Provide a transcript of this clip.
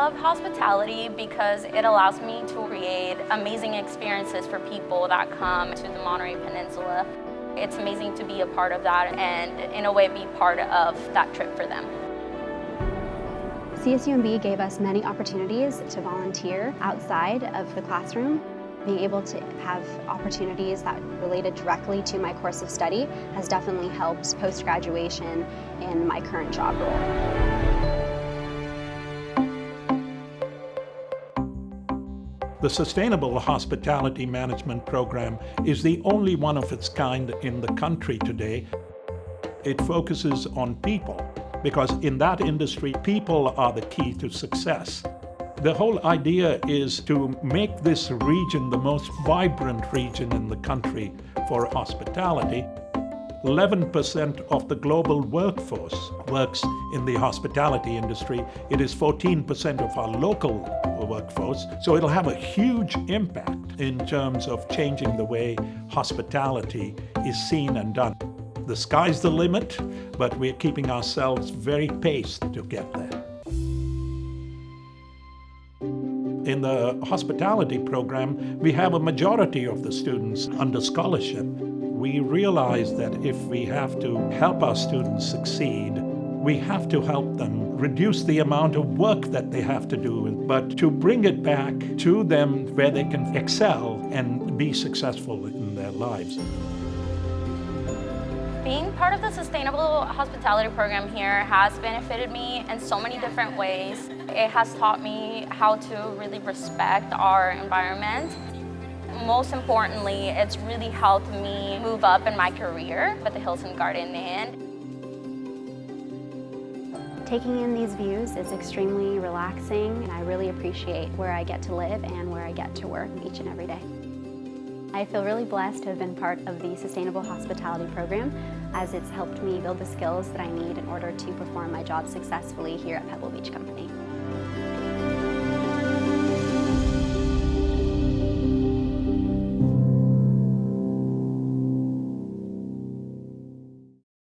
love hospitality because it allows me to create amazing experiences for people that come to the Monterey Peninsula. It's amazing to be a part of that and in a way be part of that trip for them. CSUMB gave us many opportunities to volunteer outside of the classroom. Being able to have opportunities that related directly to my course of study has definitely helped post-graduation in my current job role. The Sustainable Hospitality Management Program is the only one of its kind in the country today. It focuses on people because in that industry, people are the key to success. The whole idea is to make this region the most vibrant region in the country for hospitality. 11% of the global workforce works in the hospitality industry. It is 14% of our local workforce. So it'll have a huge impact in terms of changing the way hospitality is seen and done. The sky's the limit, but we're keeping ourselves very paced to get there. In the hospitality program, we have a majority of the students under scholarship we realize that if we have to help our students succeed, we have to help them reduce the amount of work that they have to do, but to bring it back to them where they can excel and be successful in their lives. Being part of the Sustainable Hospitality Program here has benefited me in so many different ways. It has taught me how to really respect our environment most importantly, it's really helped me move up in my career at the Hilton Garden Inn. Taking in these views is extremely relaxing and I really appreciate where I get to live and where I get to work each and every day. I feel really blessed to have been part of the Sustainable Hospitality Program as it's helped me build the skills that I need in order to perform my job successfully here at Pebble Beach Company.